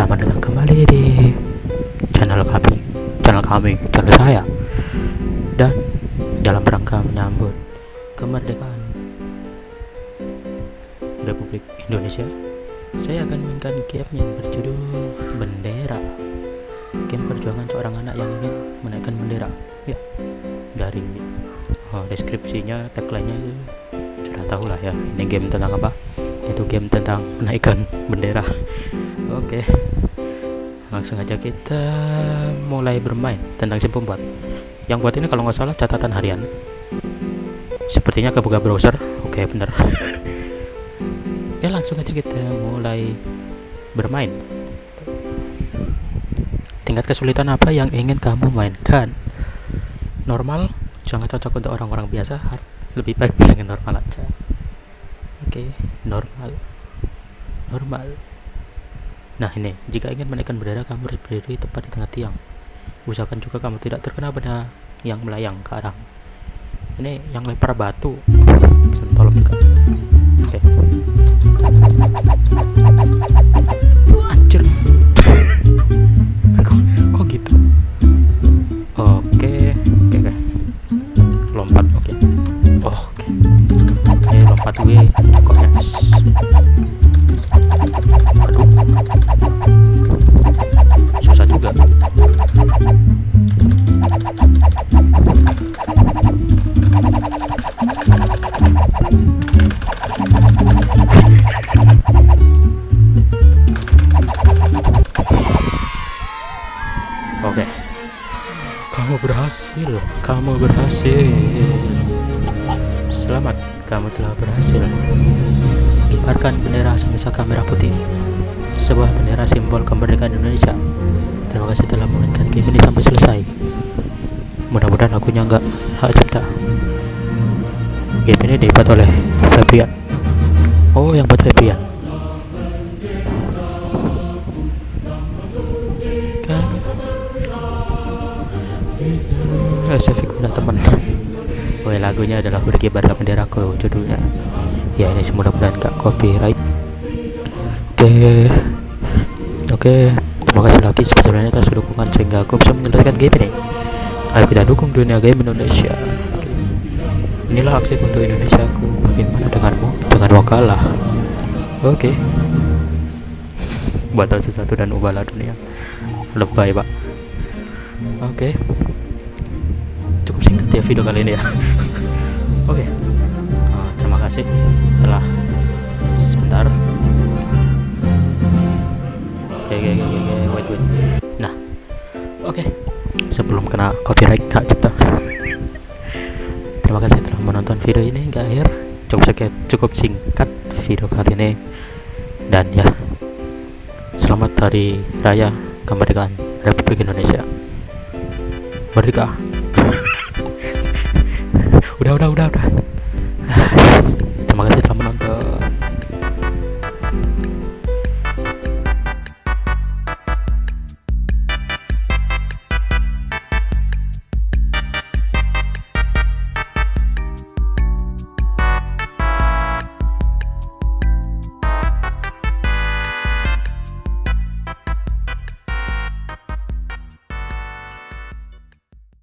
Selamat datang kembali di channel kami, channel kami, channel saya. Dan dalam rangka menyambut kemerdekaan Republik Indonesia, saya akan mainkan game yang berjudul Bendera. Game perjuangan seorang anak yang ingin menaikkan bendera. Ya, dari oh, deskripsinya, tagline-nya sudah tahu lah ya. Ini game tentang apa? Itu game tentang menaikkan bendera. Oke. Langsung aja kita mulai bermain tentang si pembuat. Yang buat ini kalau nggak salah catatan harian. Sepertinya kebuka browser. Oke, bener. ya langsung aja kita mulai bermain. Tingkat kesulitan apa yang ingin kamu mainkan? Normal, jangan cocok untuk orang-orang biasa. Lebih baik bilangin normal aja. Oke, normal. Normal. Nah ini, jika ingin menaikkan bendera kamu harus berdiri tepat di tengah tiang. Usahakan juga kamu tidak terkena benda yang melayang ke arah. Ini yang lempar batu. Sentol juga. Oke. Anjir. kok, gitu? Oke, oke, oke. Lompat, oke. Oh, oke. Oke, lompat gue. Kok yes. Berhasil. Kamu berhasil. Selamat, kamu telah berhasil. Kibarkan bendera sang saka merah putih. Sebuah bendera simbol kemerdekaan Indonesia. Terima kasih telah memainkan game ini sampai selesai. Mudah-mudahan lagunya nggak hak cipta. Game ini dibuat oleh Fabian. Oh, yang buat Fabian. Sefik punya teman Oh lagunya adalah berkibarlah benderaku judulnya. Ya ini mudah-mudahan gak copyright. Oke. Oke. Terima kasih lagi sebesarnya atas dukungan sehingga aku bisa menyelesaikan game ini. Ayo kita dukung dunia game Indonesia. Inilah aksi untuk Indonesia aku Bagaimana denganmu? Jangan mau kalah Oke. Batal sesuatu dan ubahlah dunia. Lebay pak. Oke. Cukup singkat ya video kali ini ya. Oke. Eh, Terima kasih telah Sebentar. Oke oke oke oke wait wait. Nah. Oke. Sebelum kena copyright hak cipta. Terima kasih telah menonton video ini hingga akhir. Cukup singkat, cukup singkat video kali ini. Dan ya Selamat Hari Raya Kemerdekaan Republik Indonesia. Merdeka udah udah udah udah. Ah, Terima kasih telah menonton.